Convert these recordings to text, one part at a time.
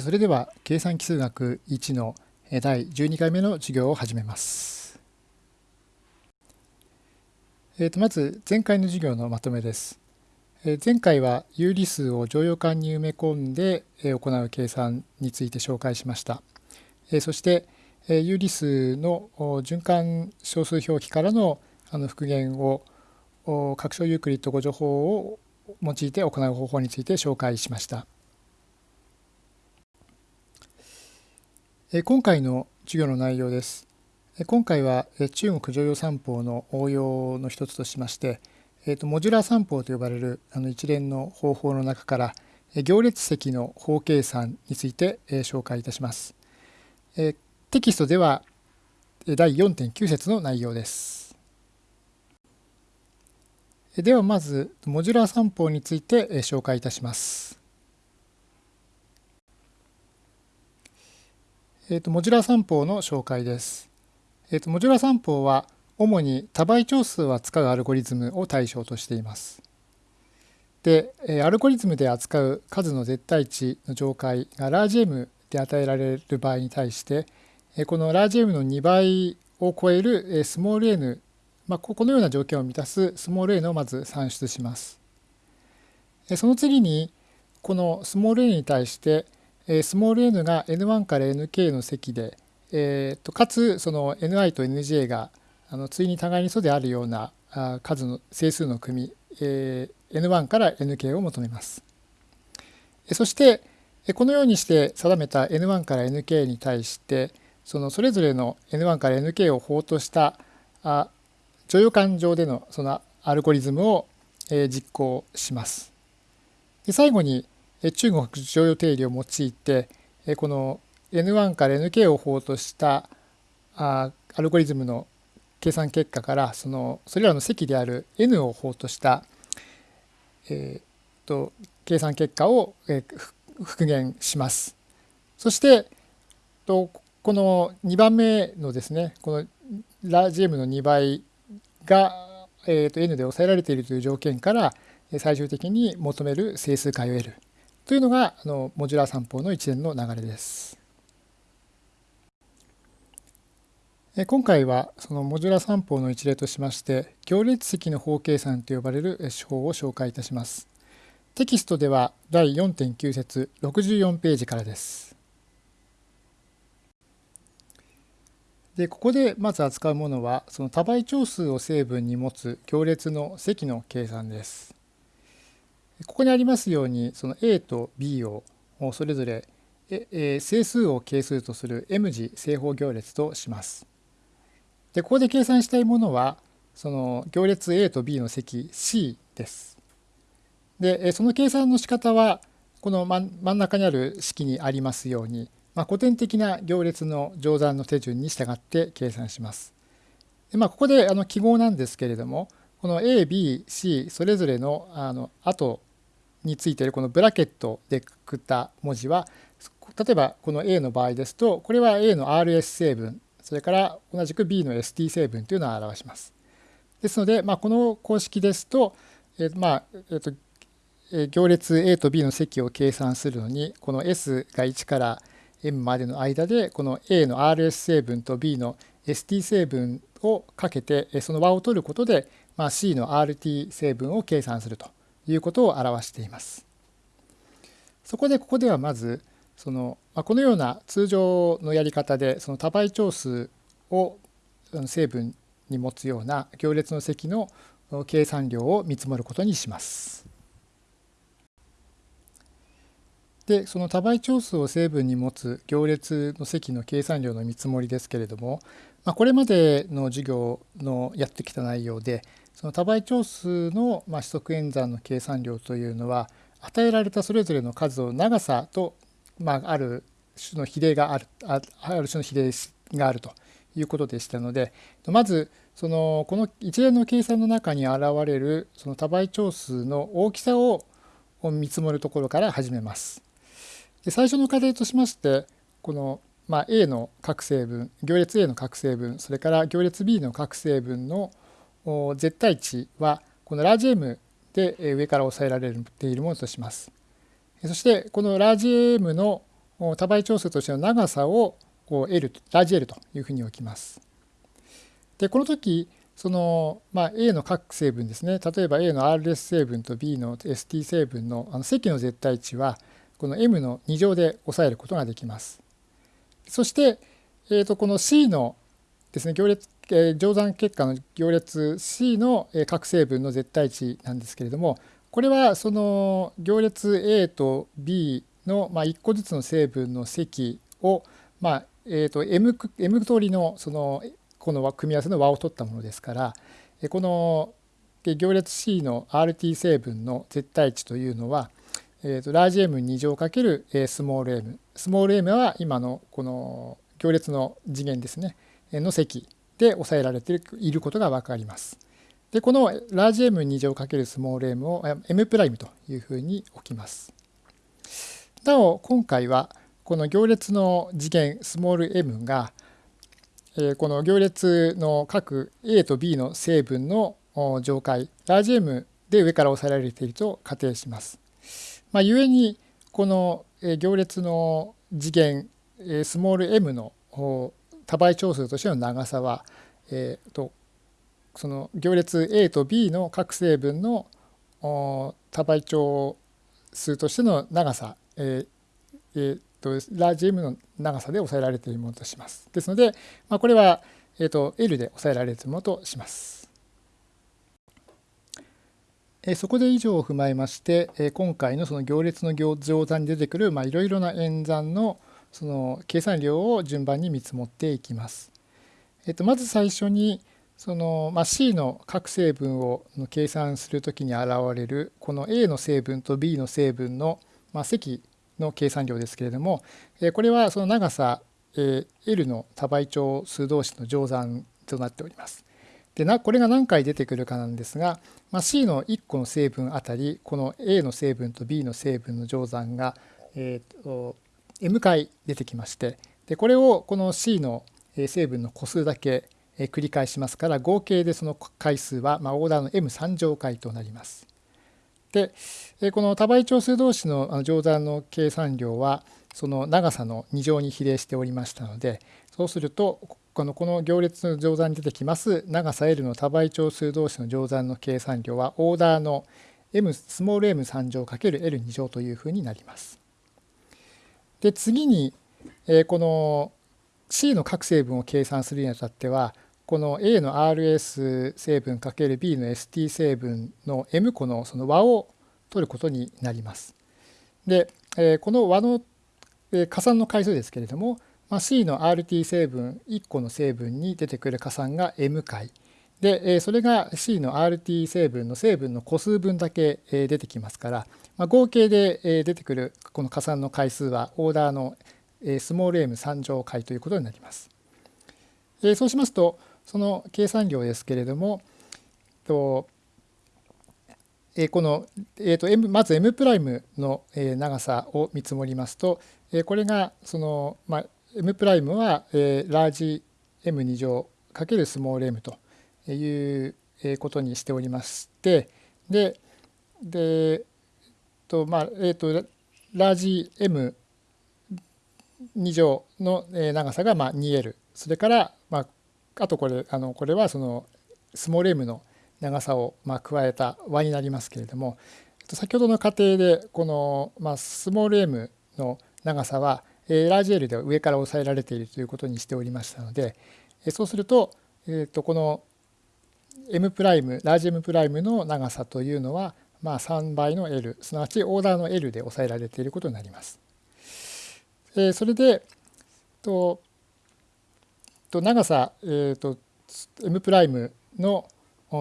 それでは計算奇数学1の第12回目の授業を始めます。えー、とまず前回の授業のまとめです。え前回は有理数を乗用感に埋め込んで行う計算について紹介しました。えそして有理数の循環小数表記からの復元を拡張ユークリッド誤助法を用いて行う方法について紹介しました。今回の授業の内容です。今回は中国常用三法の応用の一つとしまして、モジュラー三法と呼ばれるあの一連の方法の中から行列積の法計算について紹介いたします。テキストでは第4.9節の内容です。ではまずモジュラー三法について紹介いたします。えーと、モジュラ散歩の紹介です。えーと、モジュラ散歩は主に多倍長数を扱うアルゴリズムを対象としています。で、アルゴリズムで扱う数の絶対値の上階がラージ M で与えられる場合に対して、このラージ M の2倍を超えるスモール n、まあ、このような条件を満たすスモール n をまず算出します。その次に、このスモール n に対してスモール n が n1 から nk の積で、えー、とかつその ni と nj があの対に互いに素であるような数の整数の組、えー、n1 から nk を求めます。そしてこのようにして定めた n1 から nk に対してそのそれぞれの n1 から nk を法としたあ乗用感上でのそのアルゴリズムを実行します。で最後に中国常用定理を用いてこの N1 から Nk を法としたアルゴリズムの計算結果からそのそれらの積である n を法とした、えー、と計算結果を復元します。そしてとこの2番目のですねこのラージ M の2倍が、えー、と n で抑えられているという条件から最終的に求める整数解を得るというのがあのモジュラー散歩の一連の流れです。今回はそのモジュラ散歩の一例としまして行列積の法計算と呼ばれる手法を紹介いたします。テキストでは第4.9節64ページからです。でここでまず扱うものはその多倍長数を成分に持つ行列の積の計算です。ここにありますようにその A と B をそれぞれ整数を係数とする M 字正方行列とします。でここで計算したいものはその行列 A と B の積 C です。でその計算の仕方はこの真ん中にある式にありますように、まあ、古典的な行列の乗算の手順に従って計算します。でまあ、ここであの記号なんですけれどもこの A、B、C それぞれのあの後についているこのブラケットでくくった文字は例えばこの A の場合ですとこれは A の RS 成分それから同じく B の ST 成分というのを表します。ですので、まあ、この公式ですと,、えーまあえーと行列 A と B の積を計算するのにこの S が1から M までの間でこの A の RS 成分と B の ST 成分をかけてその和を取ることで、まあ、C の RT 成分を計算するということを表しています。そこでここではまずそのこのような通常のやり方でその多倍長数を成分に持つような行列の積の計算量を見積もることにします。でその多倍長数を成分に持つ行列の積の計算量の見積もりですけれども、まあ、これまでの授業のやってきた内容でその多倍長数のまあ指則演算の計算量というのは与えられたそれぞれの数を長さと、まあ、ある種の比例があるあある種の比例があるということでしたのでまずそのこの一連の計算の中に現れるその多倍長数の大きさを見積もるところから始めます。で最初の課題としましてこのまあ A の各成分行列 A の各成分それから行列 B の各成分の絶対値はこのラージ M で上から抑えられているものとします。そしてこのラージ M の多倍長数としての長さを L ラージ L というふうに置きます。でこの時その、まあ、A の各成分ですね例えば A の RS 成分と B の ST 成分のあの積の絶対値はこの M の2乗で抑えることができます。そして、えー、とこの C のですね行列、えー、乗算結果の行列 C の各成分の絶対値なんですけれどもこれはその行列 A と B の、まあ、1個ずつの成分の積を、まあえー、と M, M 通りのそのこの組み合わせの和を取ったものですからこの行列 C の RT 成分の絶対値というのは、えー、とラージ M2 乗かけるスモール m スモール m は今のこの行列の次元ですね。の積。で抑えられていることが分かります。でこのラージ M2 乗かけるスモール m を M' というふうに置きます。なお今回はこの行列の次元スモール m がこの行列の各 A と B の成分の上階ラージ M で上から押さえられていると仮定します。まあ、故にこの行列の次元スモール m の多倍長数としての長さは、えー、とその行列 A と B の各成分の多倍長数としての長さ、えーえー、とラージ M の長さで抑えられているものとします。ですので、まあ、これは、えー、と L で抑えられているものとします。えそこで以上を踏まえまして、え今回のその行列の乗算に出てくるいろいろな演算のその計算量を順番に見積もっていきます。えっと、まず最初にその、まあ、C の各成分を計算するときに現れるこの A の成分と B の成分の、まあ、積の計算量ですけれどもえこれはその長さえ L の多倍長数同士の乗算となっております。でなこれが何回出てくるかなんですが、まあ、C の1個の成分あたりこの A の成分と B の成分の乗算が、えーと、M 回出てきましてでこれをこの C の成分の個数だけ繰り返しますから合計でその回数は、まあ、オーダーの M3 乗回となります。でこの多倍長数同士の乗算の計算量はその長さの2乗に比例しておりましたのでそうするとこのこの行列の乗算に出てきます長さ L の多倍長数同士の乗算の計算量はオーダーの m スモール m3 乗 ×L2 乗というふうになります。で次にえこの C の各成分を計算するにあたってはこの A の RS 成分 ×B の ST 成分の M 個のその和を取ることになります。でえ、この和のえ加算の回数ですけれどもま、C の RT 成分1個の成分に出てくる加算が M 回でそれが C の RT 成分の成分の個数分だけ出てきますからまあ合計で出てくるこの加算の回数はオーダーのスモール m3 乗回ということになります。そうしますとその計算量ですけれども、とえこの、えーと、M まず M' の長さを見積もりますと、えこれがその、まあ、M' は、えラージ M2 乗×スモール m ということにしておりましてででとまあえっ、とラージ M2 乗の長さがまあ 2L それからまああとこれあのこれはそのスモール m の長さをまあ加えた和になりますけれども先ほどの過程でこのまあスモール m の長さはラージ L では上から抑えられているということにしておりましたのでそうすると,、えー、とこの M' ライムラージ M' の長さというのはまあ3倍の L すなわちオーダーの L で抑えられていることになります。それでとと長さ、えーと、M' の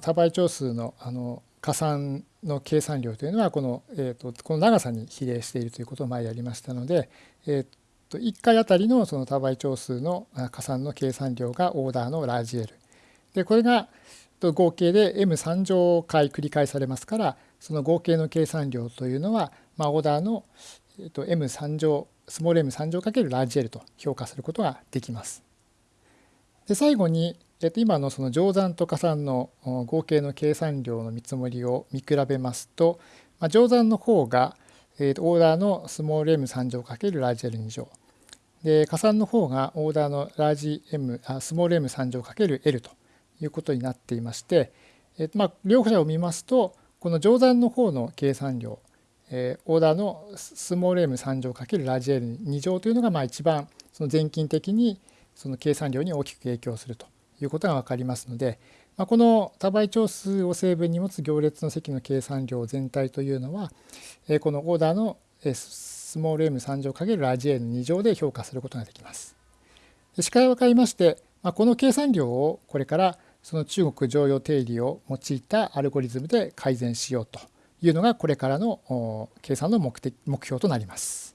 多倍長数のあの加算の計算量というのはこの,、えーと、この長さに比例しているということを前やりましたので、えーと、1回あたりのその多倍長数の加算の計算量がオーダーのラージ L でこれがと合計で M3 乗回繰り返されますからその合計の計算量というのは、まあ、オーダーの M3 乗スモール M3 乗×ラージ L と評価することができます。で最後に、えっと、今のその乗算と加算の合計の計算量の見積もりを見比べますと、まあ、乗算の方が、えー、とオーダーのスモール m3 乗×ラージ L2 乗で加算の方がオーダーのラージ M あスモール m3 乗 ×L ということになっていまして、えーとまあ、両者を見ますとこの乗算の方の計算量、えー、オーダーのスモール m3 乗×ラージ L2 乗というのがまあ一番その全近的にその計算量に大きく影響するということが分かりますので、まあ、この多倍長数を成分に持つ行列の積の計算量全体というのは、えこのオーダーのスモール m3 乗るラージ n 2乗で評価することができます。視界を変えまして、まあ、この計算量をこれからその中国常用定理を用いたアルゴリズムで改善しようというのがこれからの計算の目的目標となります。